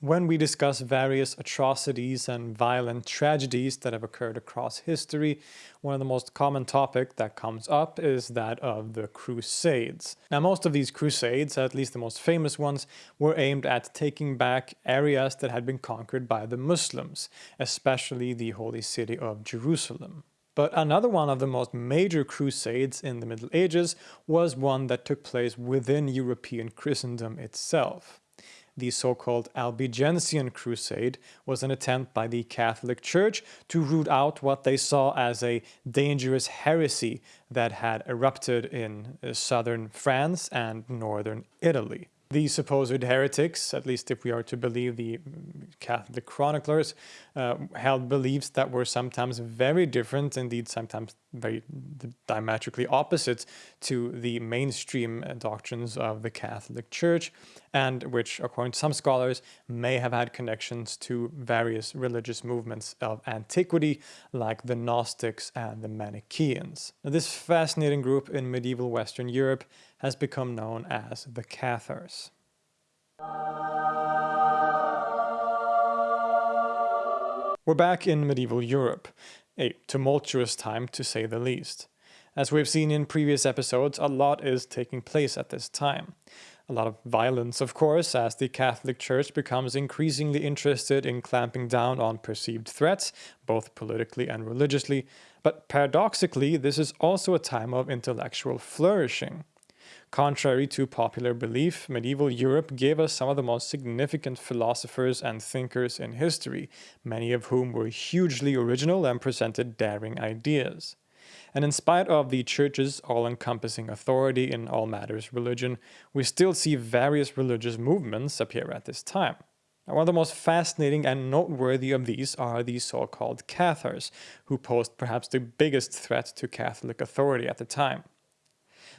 When we discuss various atrocities and violent tragedies that have occurred across history, one of the most common topic that comes up is that of the Crusades. Now most of these crusades, at least the most famous ones, were aimed at taking back areas that had been conquered by the Muslims, especially the holy city of Jerusalem. But another one of the most major crusades in the Middle Ages was one that took place within European Christendom itself the so-called Albigensian Crusade was an attempt by the Catholic Church to root out what they saw as a dangerous heresy that had erupted in uh, southern France and northern Italy. The supposed heretics, at least if we are to believe the Catholic chroniclers, uh, held beliefs that were sometimes very different, indeed sometimes very diametrically opposite to the mainstream doctrines of the Catholic Church, and which, according to some scholars, may have had connections to various religious movements of antiquity, like the Gnostics and the Manichaeans. Now, this fascinating group in medieval Western Europe has become known as the Cathars. We're back in medieval Europe, a tumultuous time to say the least. As we've seen in previous episodes, a lot is taking place at this time. A lot of violence, of course, as the Catholic Church becomes increasingly interested in clamping down on perceived threats, both politically and religiously. But paradoxically, this is also a time of intellectual flourishing. Contrary to popular belief, medieval Europe gave us some of the most significant philosophers and thinkers in history, many of whom were hugely original and presented daring ideas. And in spite of the church's all-encompassing authority in all matters religion, we still see various religious movements appear at this time. One of the most fascinating and noteworthy of these are the so-called Cathars, who posed perhaps the biggest threat to Catholic authority at the time.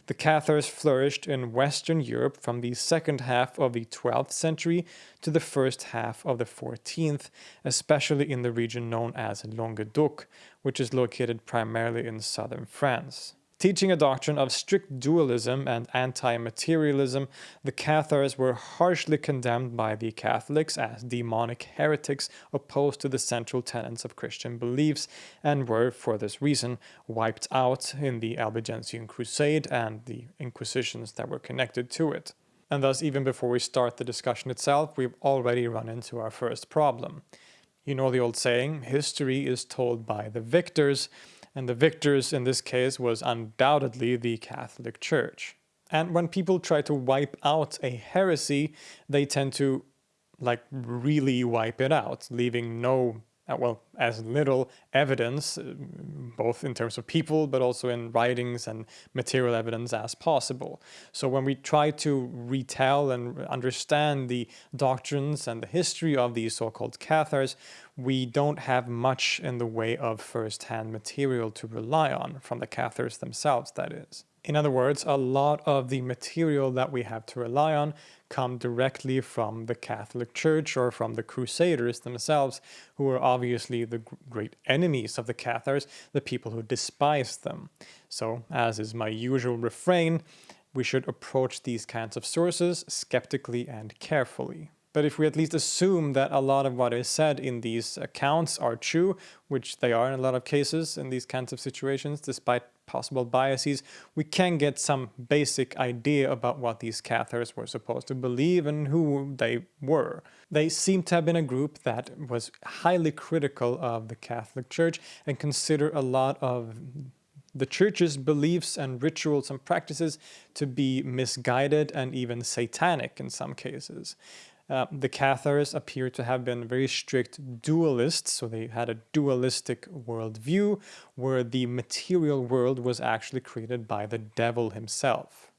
The Cathars flourished in Western Europe from the second half of the 12th century to the first half of the 14th, especially in the region known as Languedoc, which is located primarily in southern France. Teaching a doctrine of strict dualism and anti-materialism, the Cathars were harshly condemned by the Catholics as demonic heretics opposed to the central tenets of Christian beliefs and were, for this reason, wiped out in the Albigensian Crusade and the Inquisitions that were connected to it. And thus, even before we start the discussion itself, we've already run into our first problem. You know the old saying, history is told by the victors, and the victors in this case was undoubtedly the Catholic Church. And when people try to wipe out a heresy, they tend to like really wipe it out, leaving no uh, well, as little evidence, uh, both in terms of people, but also in writings and material evidence as possible. So when we try to retell and understand the doctrines and the history of these so-called Cathars, we don't have much in the way of first-hand material to rely on, from the Cathars themselves, that is. In other words, a lot of the material that we have to rely on come directly from the Catholic Church or from the Crusaders themselves, who were obviously the great enemies of the Cathars, the people who despised them. So, as is my usual refrain, we should approach these kinds of sources skeptically and carefully. But if we at least assume that a lot of what is said in these accounts are true, which they are in a lot of cases in these kinds of situations, despite possible biases, we can get some basic idea about what these Cathars were supposed to believe and who they were. They seem to have been a group that was highly critical of the Catholic Church and consider a lot of the church's beliefs and rituals and practices to be misguided and even satanic in some cases. Uh, the Cathars appear to have been very strict dualists, so they had a dualistic worldview where the material world was actually created by the devil himself.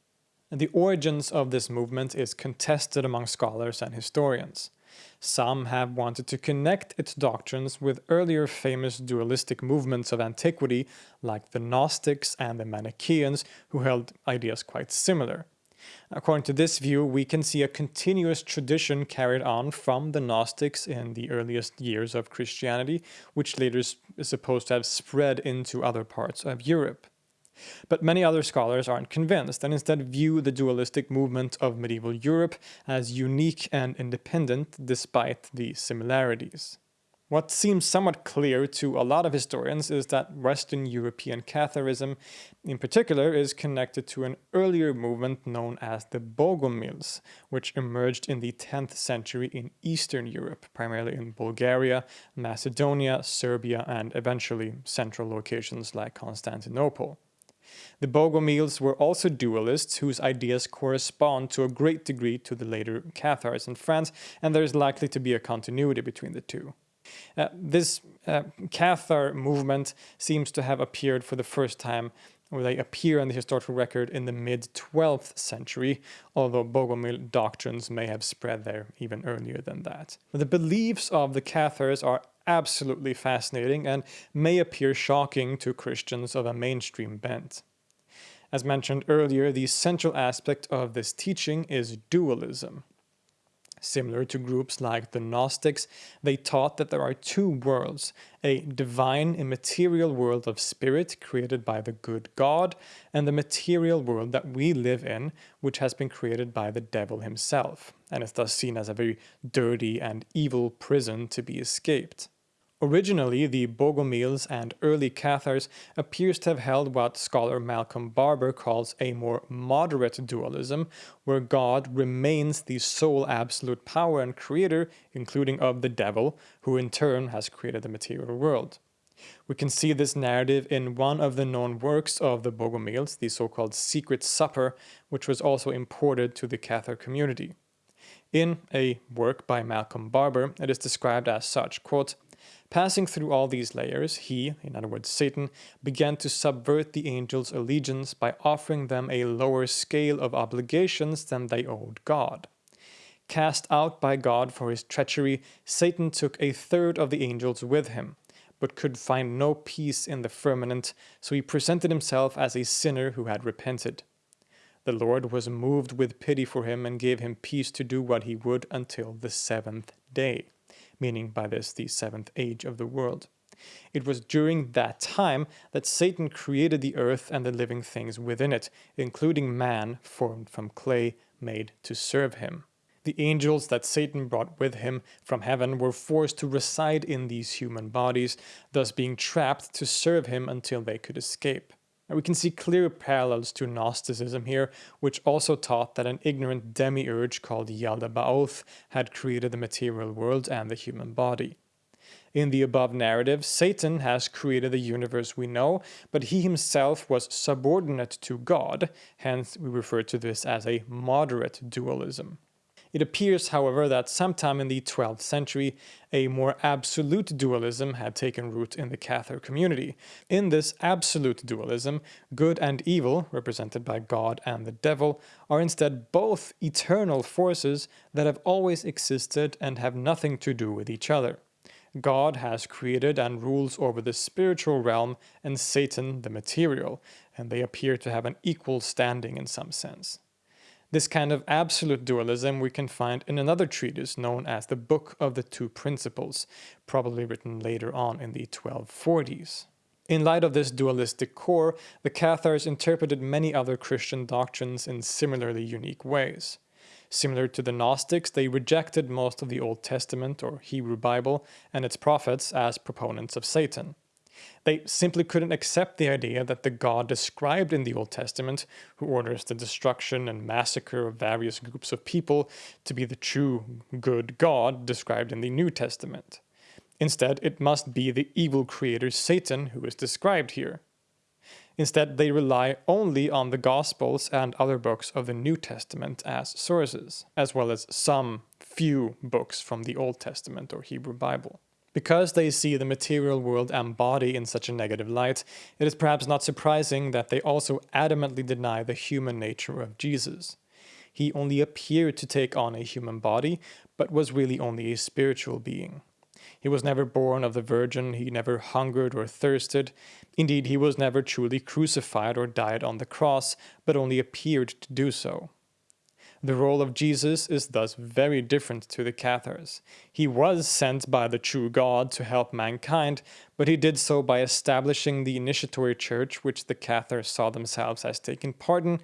And the origins of this movement is contested among scholars and historians. Some have wanted to connect its doctrines with earlier famous dualistic movements of antiquity like the Gnostics and the Manichaeans who held ideas quite similar. According to this view, we can see a continuous tradition carried on from the Gnostics in the earliest years of Christianity, which later is supposed to have spread into other parts of Europe. But many other scholars aren't convinced and instead view the dualistic movement of medieval Europe as unique and independent despite the similarities. What seems somewhat clear to a lot of historians is that Western European Catharism in particular is connected to an earlier movement known as the Bogomils, which emerged in the 10th century in Eastern Europe, primarily in Bulgaria, Macedonia, Serbia, and eventually central locations like Constantinople. The Bogomils were also dualists whose ideas correspond to a great degree to the later Cathars in France, and there is likely to be a continuity between the two. Uh, this uh, Cathar movement seems to have appeared for the first time or they appear on the historical record in the mid-12th century, although Bogomil doctrines may have spread there even earlier than that. The beliefs of the Cathars are absolutely fascinating and may appear shocking to Christians of a mainstream bent. As mentioned earlier, the central aspect of this teaching is dualism. Similar to groups like the Gnostics, they taught that there are two worlds, a divine immaterial world of spirit created by the good God, and the material world that we live in, which has been created by the devil himself, and is thus seen as a very dirty and evil prison to be escaped. Originally, the Bogomils and early Cathars appears to have held what scholar Malcolm Barber calls a more moderate dualism, where God remains the sole absolute power and creator, including of the devil, who in turn has created the material world. We can see this narrative in one of the known works of the Bogomils, the so-called Secret Supper, which was also imported to the Cathar community. In a work by Malcolm Barber, it is described as such, quote, Passing through all these layers, he, in other words Satan, began to subvert the angels' allegiance by offering them a lower scale of obligations than they owed God. Cast out by God for his treachery, Satan took a third of the angels with him, but could find no peace in the firmament, so he presented himself as a sinner who had repented. The Lord was moved with pity for him and gave him peace to do what he would until the seventh day meaning by this the seventh age of the world. It was during that time that Satan created the earth and the living things within it, including man formed from clay made to serve him. The angels that Satan brought with him from heaven were forced to reside in these human bodies, thus being trapped to serve him until they could escape. And we can see clear parallels to Gnosticism here, which also taught that an ignorant demiurge called Yaldabaoth had created the material world and the human body. In the above narrative, Satan has created the universe we know, but he himself was subordinate to God, hence we refer to this as a moderate dualism. It appears, however, that sometime in the 12th century, a more absolute dualism had taken root in the Cathar community. In this absolute dualism, good and evil, represented by God and the devil, are instead both eternal forces that have always existed and have nothing to do with each other. God has created and rules over the spiritual realm and Satan the material, and they appear to have an equal standing in some sense. This kind of absolute dualism we can find in another treatise known as the Book of the Two Principles, probably written later on in the 1240s. In light of this dualistic core, the Cathars interpreted many other Christian doctrines in similarly unique ways. Similar to the Gnostics, they rejected most of the Old Testament or Hebrew Bible and its prophets as proponents of Satan. They simply couldn't accept the idea that the God described in the Old Testament, who orders the destruction and massacre of various groups of people, to be the true good God described in the New Testament. Instead, it must be the evil creator Satan who is described here. Instead, they rely only on the Gospels and other books of the New Testament as sources, as well as some few books from the Old Testament or Hebrew Bible. Because they see the material world and body in such a negative light, it is perhaps not surprising that they also adamantly deny the human nature of Jesus. He only appeared to take on a human body, but was really only a spiritual being. He was never born of the Virgin, he never hungered or thirsted. Indeed, he was never truly crucified or died on the cross, but only appeared to do so. The role of Jesus is thus very different to the Cathars. He was sent by the true God to help mankind, but he did so by establishing the initiatory church which the Cathars saw themselves as taking part in,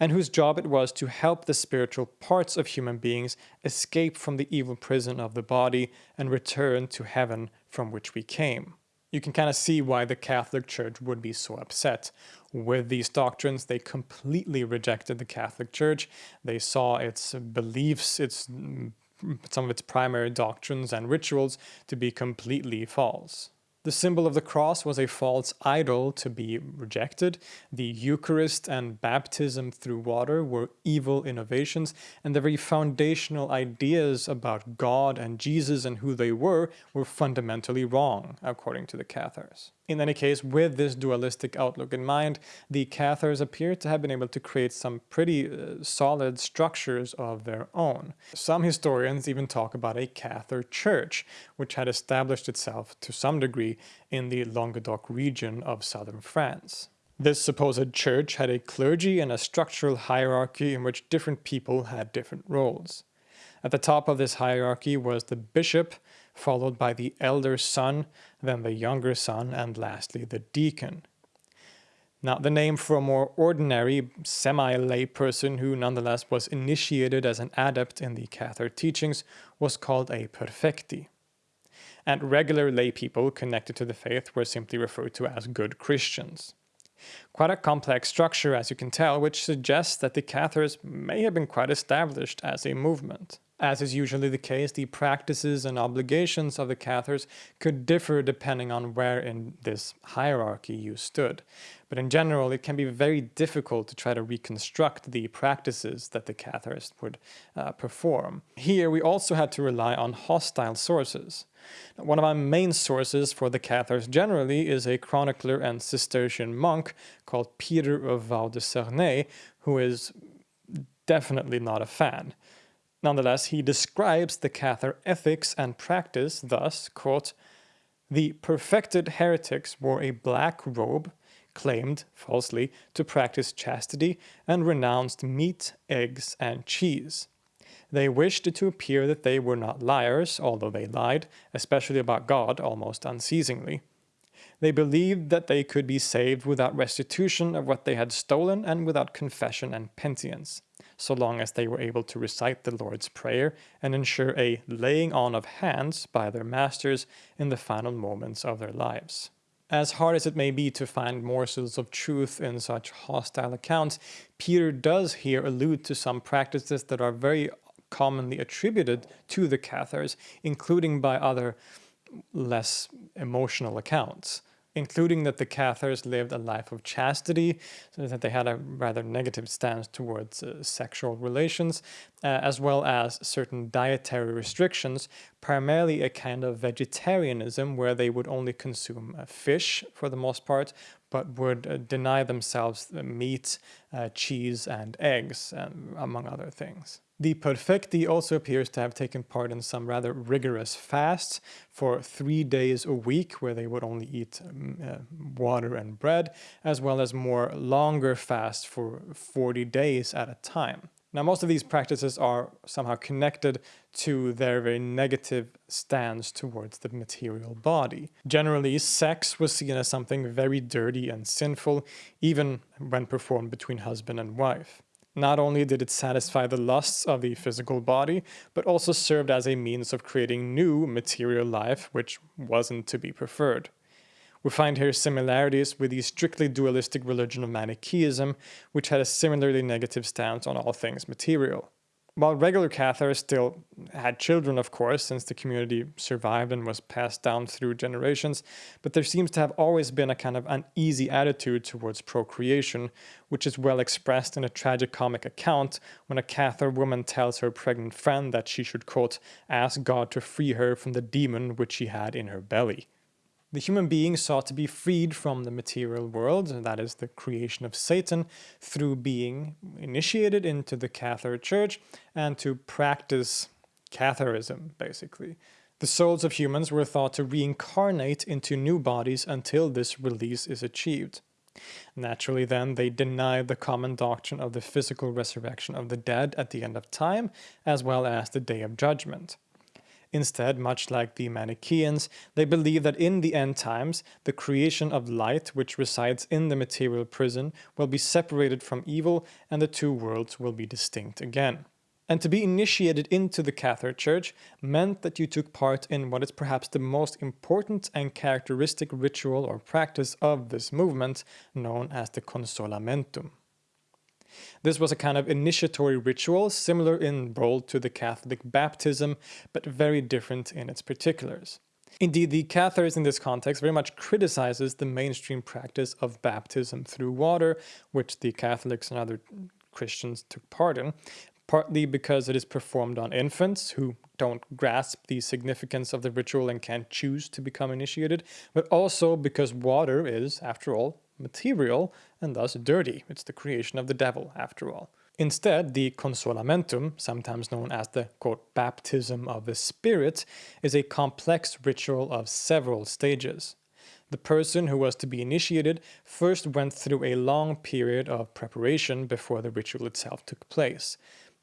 and whose job it was to help the spiritual parts of human beings escape from the evil prison of the body and return to heaven from which we came. You can kind of see why the Catholic Church would be so upset. With these doctrines, they completely rejected the Catholic Church. They saw its beliefs, its mm, some of its primary doctrines and rituals to be completely false. The symbol of the cross was a false idol to be rejected. The Eucharist and baptism through water were evil innovations, and the very foundational ideas about God and Jesus and who they were were fundamentally wrong, according to the Cathars. In any case, with this dualistic outlook in mind, the Cathars appear to have been able to create some pretty uh, solid structures of their own. Some historians even talk about a Cathar church, which had established itself to some degree in the Languedoc region of southern France. This supposed church had a clergy and a structural hierarchy in which different people had different roles. At the top of this hierarchy was the bishop, followed by the elder son, then the younger son, and lastly the deacon. Now, the name for a more ordinary, semi-lay person who nonetheless was initiated as an adept in the Cathar teachings was called a perfecti. And regular lay people connected to the faith were simply referred to as good Christians. Quite a complex structure, as you can tell, which suggests that the Cathars may have been quite established as a movement. As is usually the case, the practices and obligations of the Cathars could differ depending on where in this hierarchy you stood. But in general, it can be very difficult to try to reconstruct the practices that the Cathars would uh, perform. Here, we also had to rely on hostile sources. One of our main sources for the Cathars generally is a chronicler and Cistercian monk called Peter of Vaux-de-Cernay, who is definitely not a fan. Nonetheless, he describes the Cathar ethics and practice thus, quote, The perfected heretics wore a black robe, claimed, falsely, to practice chastity, and renounced meat, eggs, and cheese. They wished to appear that they were not liars, although they lied, especially about God, almost unceasingly. They believed that they could be saved without restitution of what they had stolen and without confession and penitence so long as they were able to recite the Lord's Prayer and ensure a laying on of hands by their masters in the final moments of their lives. As hard as it may be to find morsels of truth in such hostile accounts, Peter does here allude to some practices that are very commonly attributed to the Cathars, including by other less emotional accounts including that the Cathars lived a life of chastity, so that they had a rather negative stance towards uh, sexual relations, uh, as well as certain dietary restrictions, primarily a kind of vegetarianism where they would only consume uh, fish for the most part, but would uh, deny themselves meat, uh, cheese, and eggs, um, among other things. The Perfecti also appears to have taken part in some rather rigorous fasts for three days a week where they would only eat um, uh, water and bread, as well as more longer fasts for 40 days at a time. Now most of these practices are somehow connected to their very negative stance towards the material body. Generally, sex was seen as something very dirty and sinful, even when performed between husband and wife. Not only did it satisfy the lusts of the physical body, but also served as a means of creating new material life which wasn't to be preferred. We find here similarities with the strictly dualistic religion of Manichaeism, which had a similarly negative stance on all things material. While regular Cathars still had children, of course, since the community survived and was passed down through generations, but there seems to have always been a kind of uneasy attitude towards procreation, which is well expressed in a tragicomic account when a Cathar woman tells her pregnant friend that she should, quote, ask God to free her from the demon which she had in her belly. The human being sought to be freed from the material world, that is the creation of Satan, through being initiated into the Cathar Church and to practice Catharism, basically. The souls of humans were thought to reincarnate into new bodies until this release is achieved. Naturally, then, they denied the common doctrine of the physical resurrection of the dead at the end of time, as well as the day of judgment. Instead, much like the Manichaeans, they believe that in the end times, the creation of light which resides in the material prison will be separated from evil and the two worlds will be distinct again. And to be initiated into the Catholic Church meant that you took part in what is perhaps the most important and characteristic ritual or practice of this movement, known as the Consolamentum. This was a kind of initiatory ritual, similar in role to the Catholic baptism, but very different in its particulars. Indeed, the Cathars in this context very much criticizes the mainstream practice of baptism through water, which the Catholics and other Christians took part in, partly because it is performed on infants who don't grasp the significance of the ritual and can't choose to become initiated, but also because water is, after all, material and thus dirty. It's the creation of the devil, after all. Instead, the consolamentum, sometimes known as the quote, baptism of the Spirit, is a complex ritual of several stages. The person who was to be initiated first went through a long period of preparation before the ritual itself took place.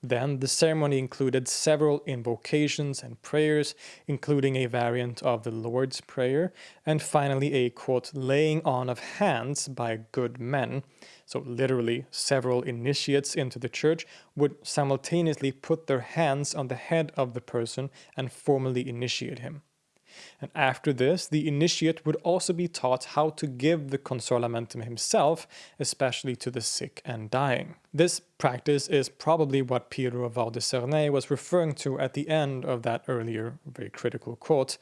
Then the ceremony included several invocations and prayers, including a variant of the Lord's Prayer, and finally a quote, laying on of hands by good men. So literally, several initiates into the church would simultaneously put their hands on the head of the person and formally initiate him. And after this, the initiate would also be taught how to give the consolamentum himself, especially to the sick and dying. This practice is probably what Piero of Val di was referring to at the end of that earlier very critical quote,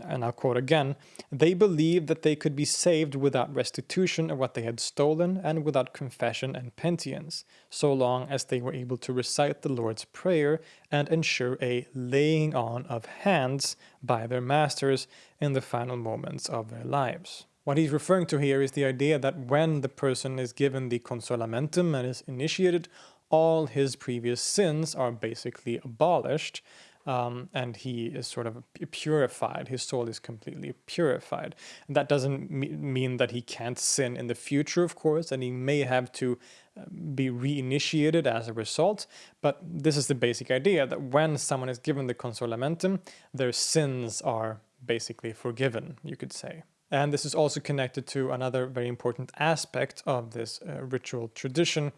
and I'll quote again, they believed that they could be saved without restitution of what they had stolen and without confession and penitence, so long as they were able to recite the Lord's Prayer and ensure a laying on of hands by their masters in the final moments of their lives. What he's referring to here is the idea that when the person is given the consolamentum and is initiated, all his previous sins are basically abolished, um, and he is sort of purified. His soul is completely purified. And that doesn't mean that he can't sin in the future, of course, and he may have to uh, be reinitiated as a result. But this is the basic idea that when someone is given the consolamentum, their sins are basically forgiven, you could say. And this is also connected to another very important aspect of this uh, ritual tradition,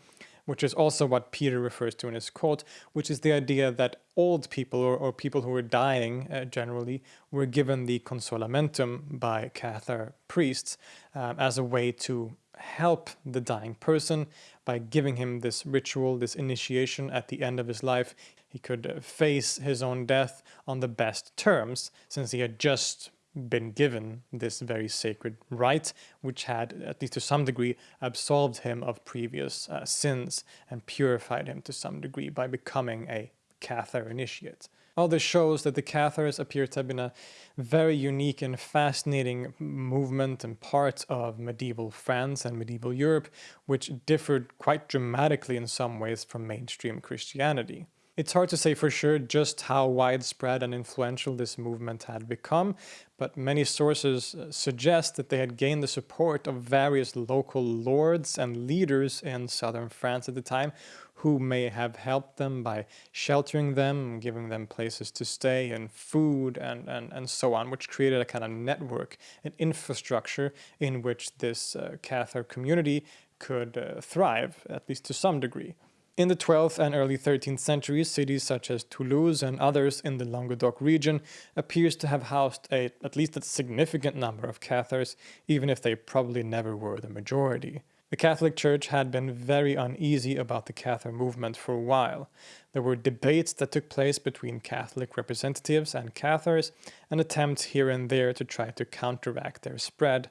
which is also what Peter refers to in his quote, which is the idea that old people or, or people who were dying uh, generally were given the consolamentum by Cathar priests um, as a way to help the dying person by giving him this ritual, this initiation at the end of his life. He could face his own death on the best terms since he had just been given this very sacred right, which had, at least to some degree, absolved him of previous uh, sins and purified him to some degree by becoming a Cathar initiate. All this shows that the Cathars appear to have been a very unique and fascinating movement and part of medieval France and medieval Europe, which differed quite dramatically in some ways from mainstream Christianity. It's hard to say for sure just how widespread and influential this movement had become, but many sources uh, suggest that they had gained the support of various local lords and leaders in southern France at the time who may have helped them by sheltering them, giving them places to stay and food and, and, and so on, which created a kind of network, an infrastructure in which this uh, Cathar community could uh, thrive, at least to some degree. In the 12th and early 13th centuries, cities such as Toulouse and others in the Languedoc region appears to have housed a, at least a significant number of Cathars, even if they probably never were the majority. The Catholic Church had been very uneasy about the Cathar movement for a while. There were debates that took place between Catholic representatives and Cathars, and attempts here and there to try to counteract their spread.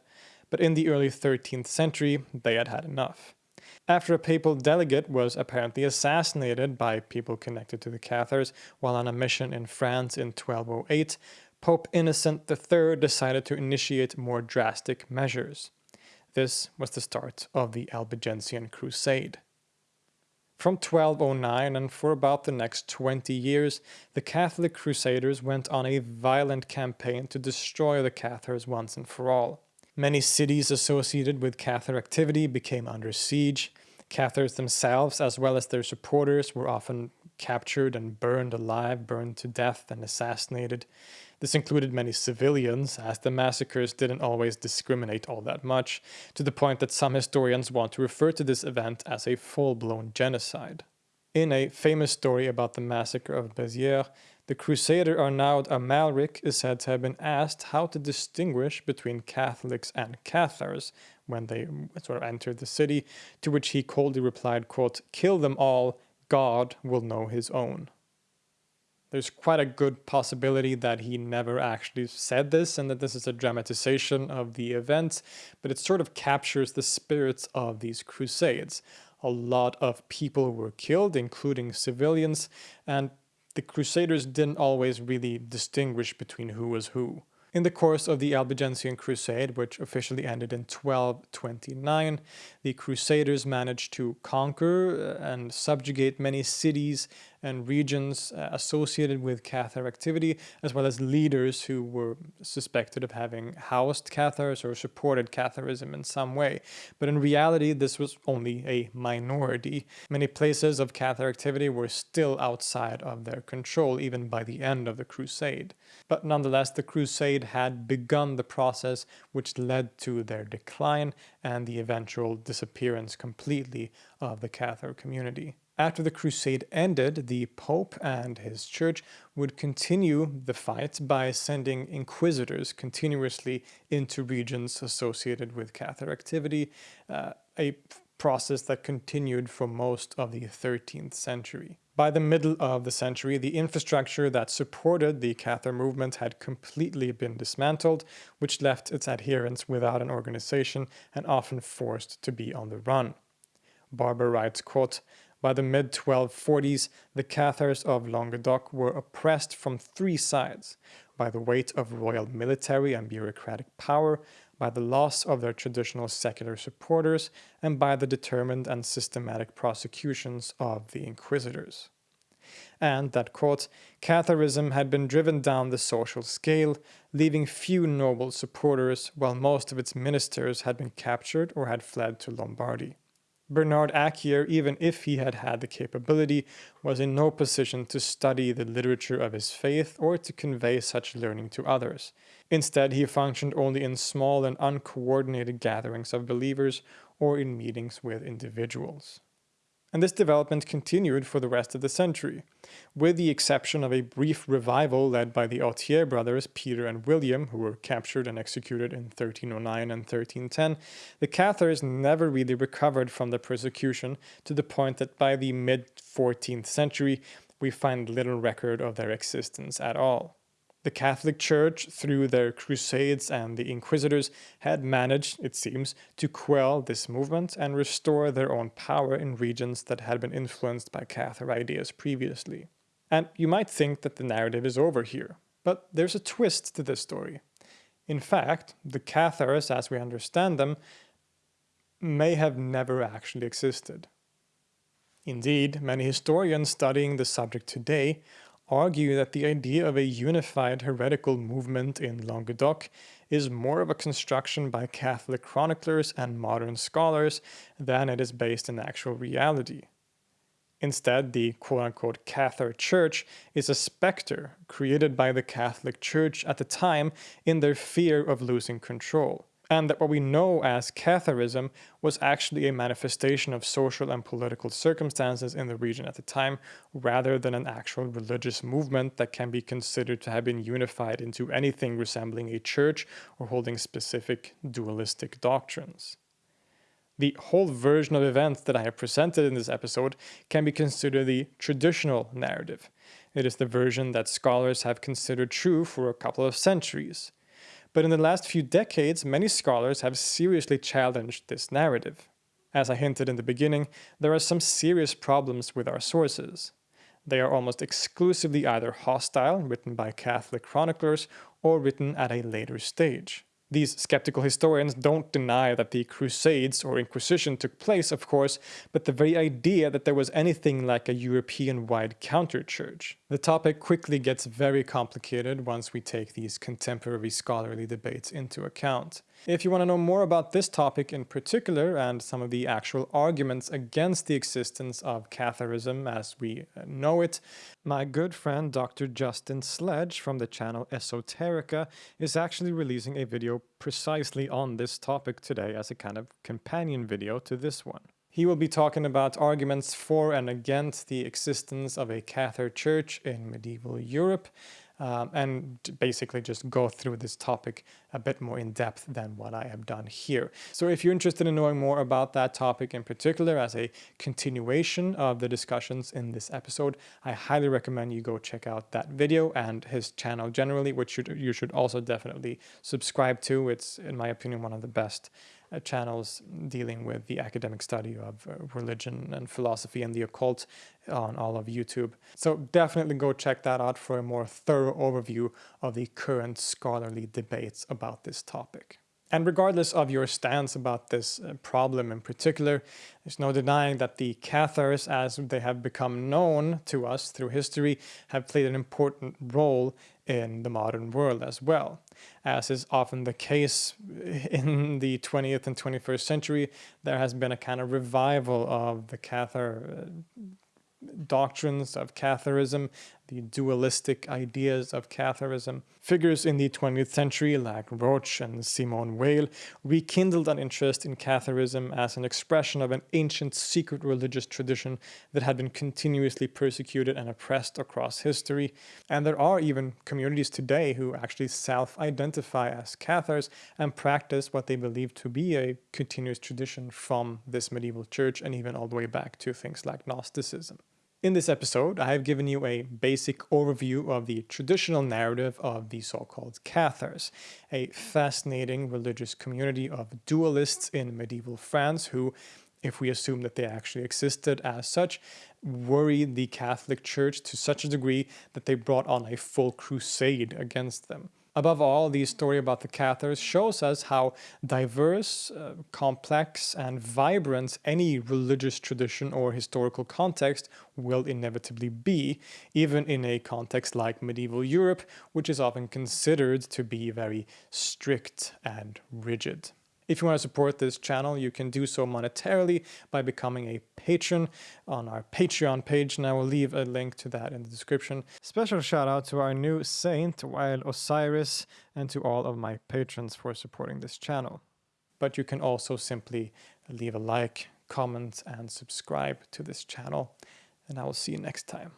But in the early 13th century, they had had enough after a papal delegate was apparently assassinated by people connected to the Cathars while on a mission in France in 1208, Pope Innocent III decided to initiate more drastic measures. This was the start of the Albigensian Crusade. From 1209 and for about the next 20 years, the Catholic Crusaders went on a violent campaign to destroy the Cathars once and for all. Many cities associated with Cathar activity became under siege. Cathars themselves, as well as their supporters, were often captured and burned alive, burned to death, and assassinated. This included many civilians, as the massacres didn't always discriminate all that much, to the point that some historians want to refer to this event as a full-blown genocide. In a famous story about the massacre of Béziers, the crusader Arnaud Amalric is said to have been asked how to distinguish between Catholics and Cathars when they sort of entered the city, to which he coldly replied, quote, kill them all, God will know his own. There's quite a good possibility that he never actually said this and that this is a dramatization of the event, but it sort of captures the spirits of these crusades. A lot of people were killed, including civilians, and the crusaders didn't always really distinguish between who was who. In the course of the Albigensian Crusade, which officially ended in 1229, the Crusaders managed to conquer uh, and subjugate many cities and regions uh, associated with Cathar activity, as well as leaders who were suspected of having housed Cathars or supported Catharism in some way. But in reality, this was only a minority. Many places of Cathar activity were still outside of their control, even by the end of the Crusade. But nonetheless, the Crusade had begun the process which led to their decline and the eventual disappearance completely of the Cathar community. After the crusade ended, the Pope and his church would continue the fight by sending inquisitors continuously into regions associated with Cathar activity, uh, a process that continued for most of the 13th century. By the middle of the century, the infrastructure that supported the Cathar movement had completely been dismantled, which left its adherents without an organization and often forced to be on the run. Barber writes, quote, by the mid-1240s, the Cathars of Languedoc were oppressed from three sides, by the weight of royal military and bureaucratic power, by the loss of their traditional secular supporters, and by the determined and systematic prosecutions of the inquisitors. And that, quote, Catharism had been driven down the social scale, leaving few noble supporters, while most of its ministers had been captured or had fled to Lombardy. Bernard Acquer, even if he had had the capability, was in no position to study the literature of his faith or to convey such learning to others. Instead, he functioned only in small and uncoordinated gatherings of believers or in meetings with individuals and this development continued for the rest of the century, with the exception of a brief revival led by the Authier brothers Peter and William, who were captured and executed in 1309 and 1310, the Cathars never really recovered from the persecution to the point that by the mid-14th century we find little record of their existence at all. The Catholic Church, through their crusades and the inquisitors, had managed, it seems, to quell this movement and restore their own power in regions that had been influenced by Cathar ideas previously. And you might think that the narrative is over here, but there's a twist to this story. In fact, the Cathars, as we understand them, may have never actually existed. Indeed, many historians studying the subject today argue that the idea of a unified heretical movement in Languedoc is more of a construction by Catholic chroniclers and modern scholars than it is based in actual reality. Instead, the quote-unquote Cathar Church is a specter created by the Catholic Church at the time in their fear of losing control and that what we know as Catharism was actually a manifestation of social and political circumstances in the region at the time, rather than an actual religious movement that can be considered to have been unified into anything resembling a church or holding specific dualistic doctrines. The whole version of events that I have presented in this episode can be considered the traditional narrative. It is the version that scholars have considered true for a couple of centuries. But in the last few decades, many scholars have seriously challenged this narrative. As I hinted in the beginning, there are some serious problems with our sources. They are almost exclusively either hostile, written by Catholic chroniclers, or written at a later stage. These skeptical historians don't deny that the Crusades or Inquisition took place, of course, but the very idea that there was anything like a European-wide counter-church. The topic quickly gets very complicated once we take these contemporary scholarly debates into account. If you want to know more about this topic in particular and some of the actual arguments against the existence of Catharism as we know it, my good friend Dr. Justin Sledge from the channel Esoterica is actually releasing a video precisely on this topic today as a kind of companion video to this one. He will be talking about arguments for and against the existence of a Cathar church in medieval Europe, um, and basically just go through this topic a bit more in depth than what I have done here. So if you're interested in knowing more about that topic in particular as a continuation of the discussions in this episode, I highly recommend you go check out that video and his channel generally, which you should also definitely subscribe to. It's, in my opinion, one of the best uh, channels dealing with the academic study of uh, religion and philosophy and the occult on all of YouTube. So definitely go check that out for a more thorough overview of the current scholarly debates about this topic. And regardless of your stance about this uh, problem in particular, there's no denying that the Cathars, as they have become known to us through history, have played an important role in the modern world as well. As is often the case in the 20th and 21st century, there has been a kind of revival of the Cathar uh, doctrines of Catharism, the dualistic ideas of Catharism. Figures in the 20th century like Roche and Simone Weil rekindled an interest in Catharism as an expression of an ancient secret religious tradition that had been continuously persecuted and oppressed across history. And there are even communities today who actually self-identify as Cathars and practice what they believe to be a continuous tradition from this medieval church and even all the way back to things like Gnosticism. In this episode, I have given you a basic overview of the traditional narrative of the so-called Cathars, a fascinating religious community of dualists in medieval France who, if we assume that they actually existed as such, worried the Catholic Church to such a degree that they brought on a full crusade against them. Above all, the story about the Cathars shows us how diverse, uh, complex, and vibrant any religious tradition or historical context will inevitably be, even in a context like medieval Europe, which is often considered to be very strict and rigid. If you want to support this channel, you can do so monetarily by becoming a patron on our Patreon page, and I will leave a link to that in the description. Special shout out to our new saint, Wild Osiris, and to all of my patrons for supporting this channel. But you can also simply leave a like, comment, and subscribe to this channel, and I will see you next time.